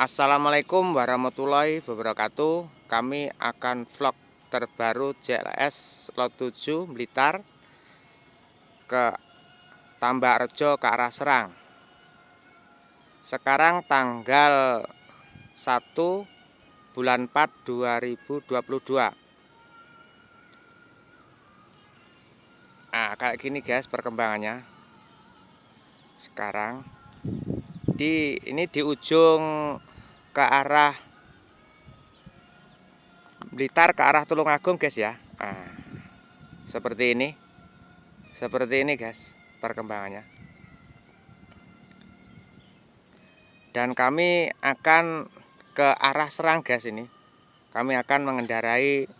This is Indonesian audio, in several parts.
Assalamualaikum warahmatullahi wabarakatuh. Kami akan vlog terbaru JLS Lot 7 Blitar Ke Tambak Rejo ke arah Serang. Sekarang tanggal 1 bulan 4 2022 Nah kayak gini guys perkembangannya. Sekarang di ini di ujung ke arah Blitar ke arah Tulungagung guys ya. Nah, seperti ini. Seperti ini guys perkembangannya. Dan kami akan ke arah Serang guys ini. Kami akan mengendarai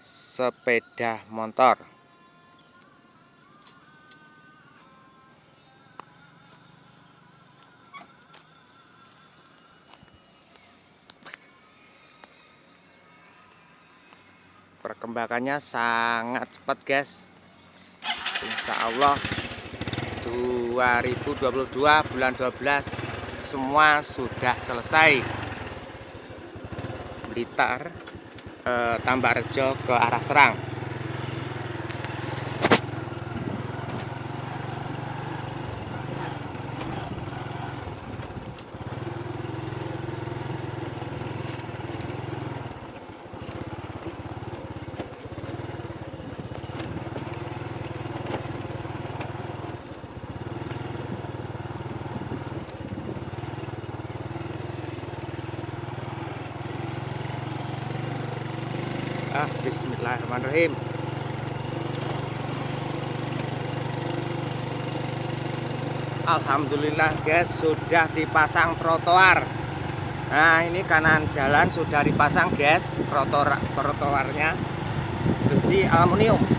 sepeda motor perkembangannya sangat cepat guys. Insya Allah 2022 bulan 12 semua sudah selesai. Blitar eh, Tambak Rejo ke arah Serang ah Bismillahirrahmanirrahim. Alhamdulillah guys sudah dipasang trotoar. Nah ini kanan jalan sudah dipasang guys trotoar trotoarnya besi aluminium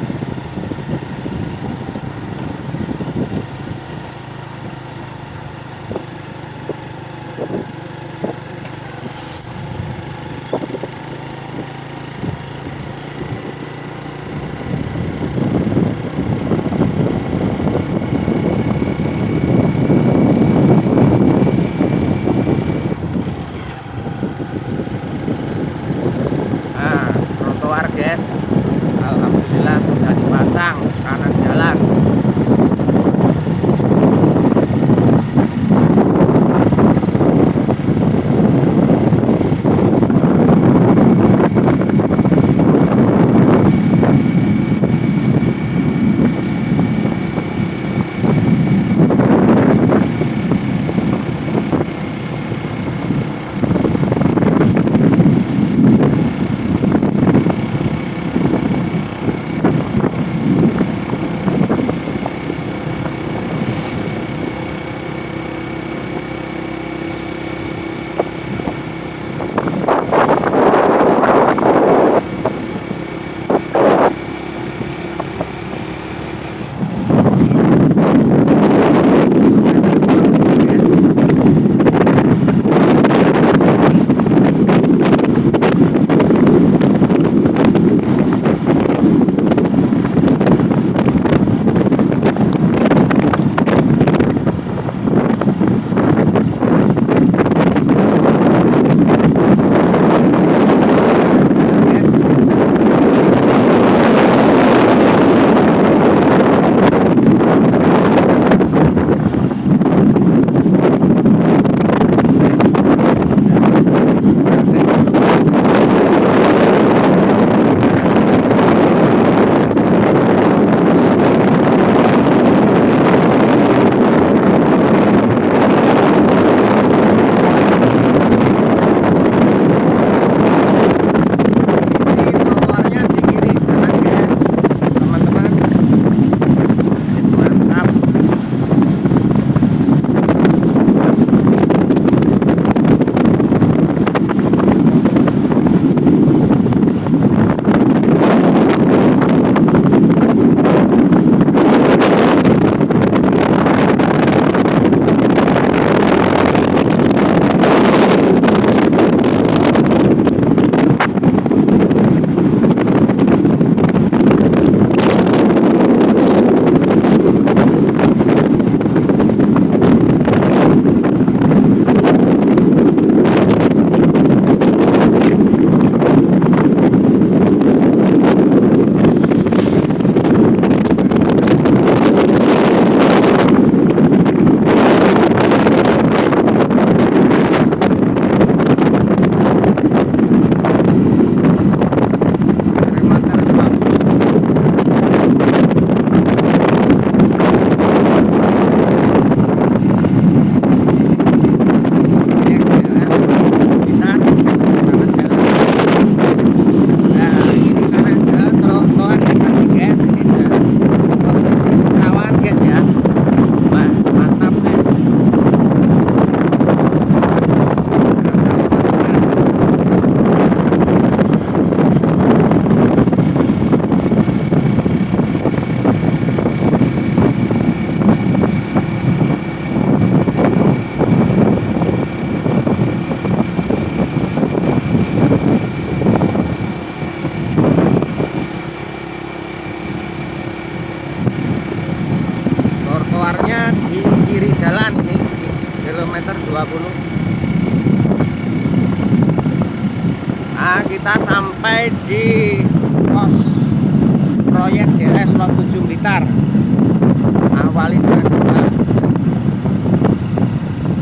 awali dengan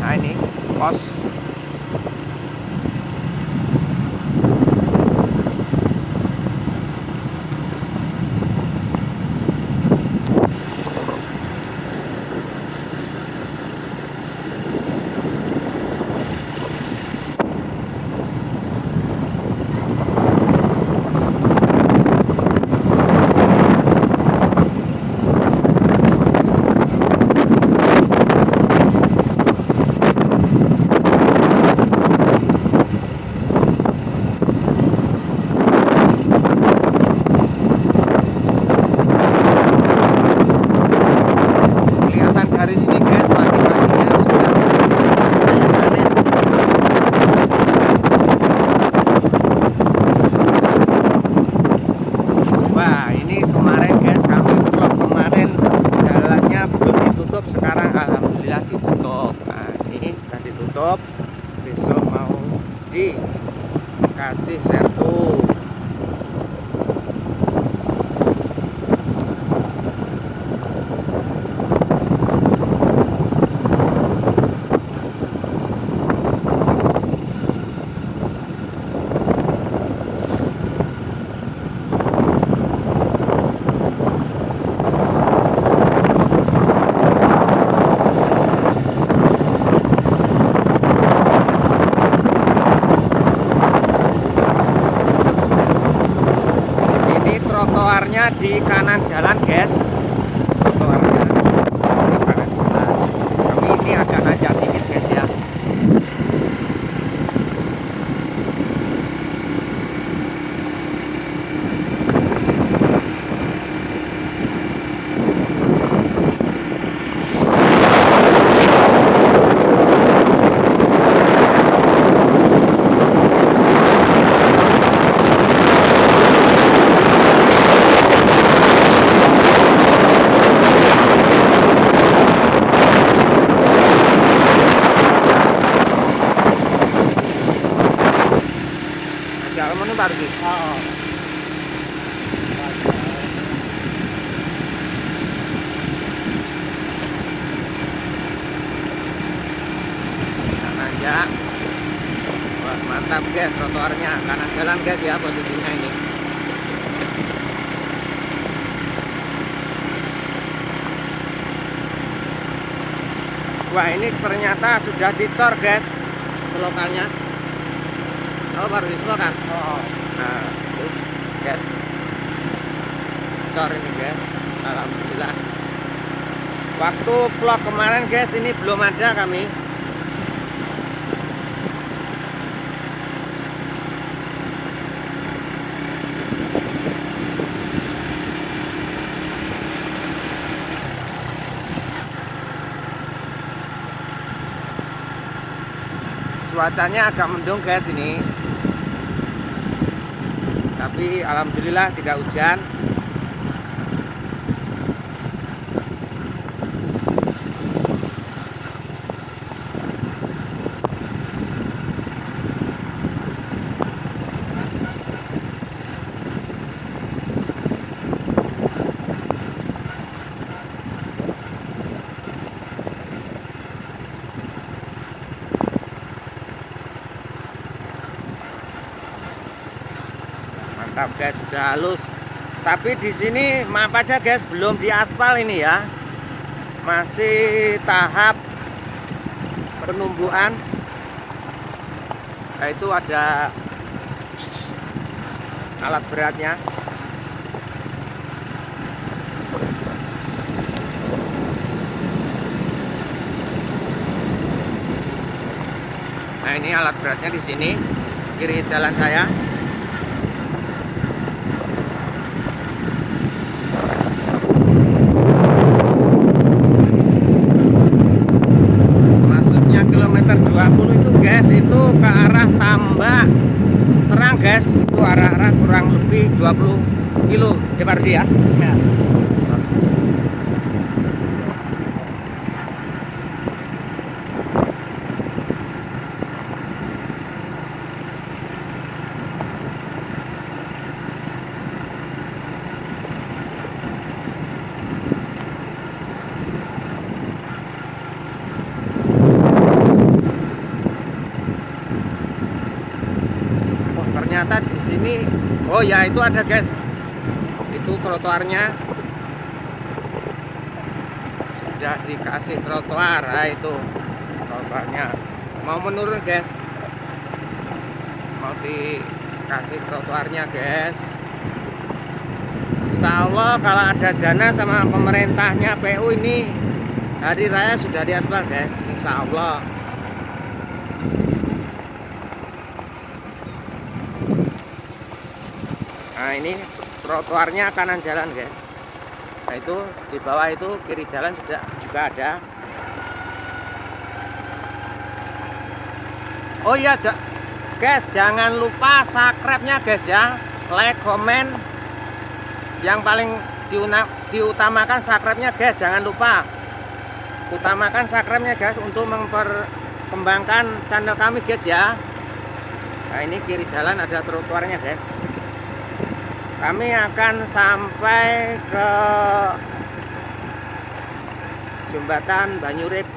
nah ini pos kelihatan dari sini guys pagi-paginya sudah kayak panen wah ini kemarin guys kami vlog kemarin jalannya belum ditutup sekarang alhamdulillah ditutup nah ini sudah ditutup besok mau dikasih sertu ini di kanan jalan guys trotoarnya di kanan jalan tapi ini agak nanjak dikit guys ya ajak kamu nih baru gitu nanjak mantap guys trotoarnya. Kanan jalan guys ya posisinya ini. Wah ini ternyata sudah dicor guys selokannya oh baru diselokan? Oh, nah itu guys cor ini guys alhamdulillah. Waktu vlog kemarin guys ini belum ada kami cuacanya agak mendung guys ini. Tapi alhamdulillah tidak hujan mantap guys. Sudah halus. Tapi di sini maaf aja guys belum diaspal ini ya. Masih tahap penumbuhan nah, itu ada alat beratnya. Nah ini alat beratnya di sini kiri jalan saya kilometer 20 itu guys itu ke arah Tambak Serang guys itu arah-arah kurang lebih 20 kilo ya Rudi ya ya. Sini oh ya itu ada guys. Itu trotoarnya. Sudah dikasih trotoar nah, itu trotoarnya. Mau menurun guys. Mau dikasih trotoarnya guys. Insya Allah kalau ada dana sama pemerintahnya PU ini hari raya sudah diaspal guys. Insya Allah nah ini trotoarnya kanan jalan guys. Nah itu di bawah itu kiri jalan sudah juga ada. Oh iya guys jangan lupa subscribe-nya guys ya. Like comment yang paling diutamakan subscribe-nya guys jangan lupa. Utamakan subscribe-nya guys untuk memperkembangkan channel kami guys ya. Nah ini kiri jalan ada trotoarnya guys kami akan sampai ke jembatan Banyurip.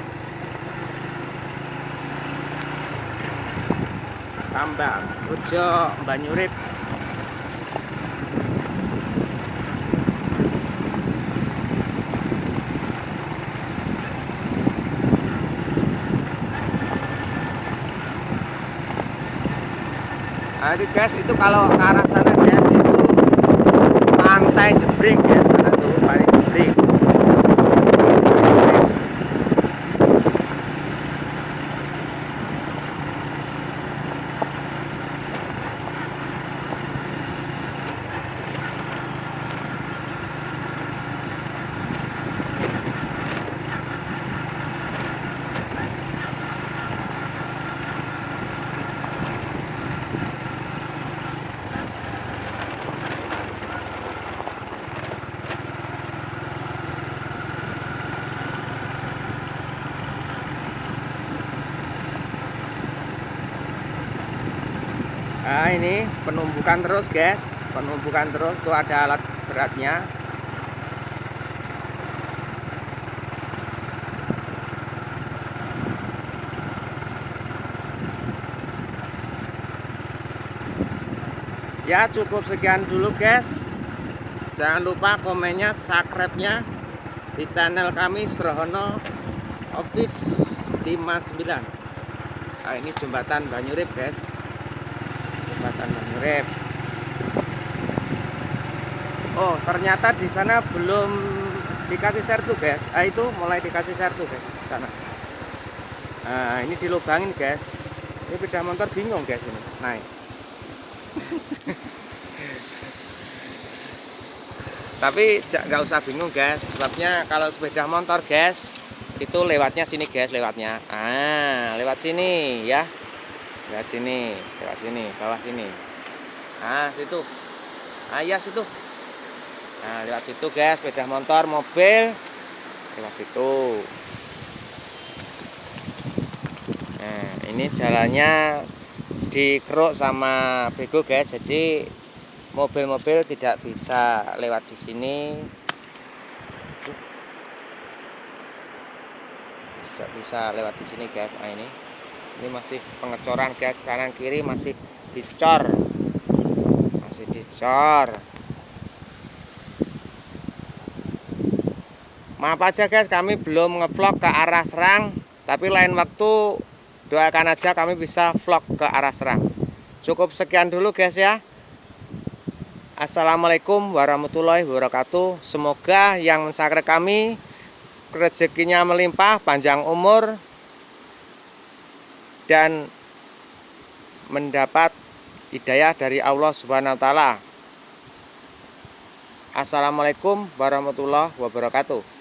Tambak Ujo Banyurip. Nah, guys itu kalau ke arah sana guys pantai jebrik ya sana tuh pantai jebrik Nah ini penumbukan terus guys. Penumbukan terus tuh ada alat beratnya. Ya cukup sekian dulu guys. Jangan lupa komennya subscribe-nya Di channel kami Srohono Office 59 Nah ini jembatan Banyurip guys Mangrove Oh ternyata di sana belum dikasih sertu guys. Ah itu mulai dikasih sertu guys sana. Nah ini dilubangin guys. Ini sepeda motor bingung guys ini. Naik. Tapi nggak usah bingung guys. Sebabnya kalau sepeda motor guys itu lewatnya sini guys lewatnya. Ah lewat sini ya. Lewat sini lewat sini bawah sini nah situ. Ah iya situ. Nah lewat situ guys sepeda motor mobil. Lewat situ. Nah ini jalannya dikeruk sama bego guys. Jadi mobil-mobil tidak bisa lewat di sini. Tidak bisa lewat di sini guys. Nah ini. Ini masih pengecoran guys. Kanan kiri masih dicor masih dicor maaf aja guys kami belum ngevlog ke arah Serang tapi lain waktu doakan aja kami bisa vlog ke arah Serang. Cukup sekian dulu guys ya. Assalamualaikum warahmatullahi wabarakatuh. Semoga yang mensakre kami rezekinya melimpah, panjang umur, dan mendapat hidayah dari Allah Subhanahu wa taala. Assalamualaikum warahmatullahi wabarakatuh.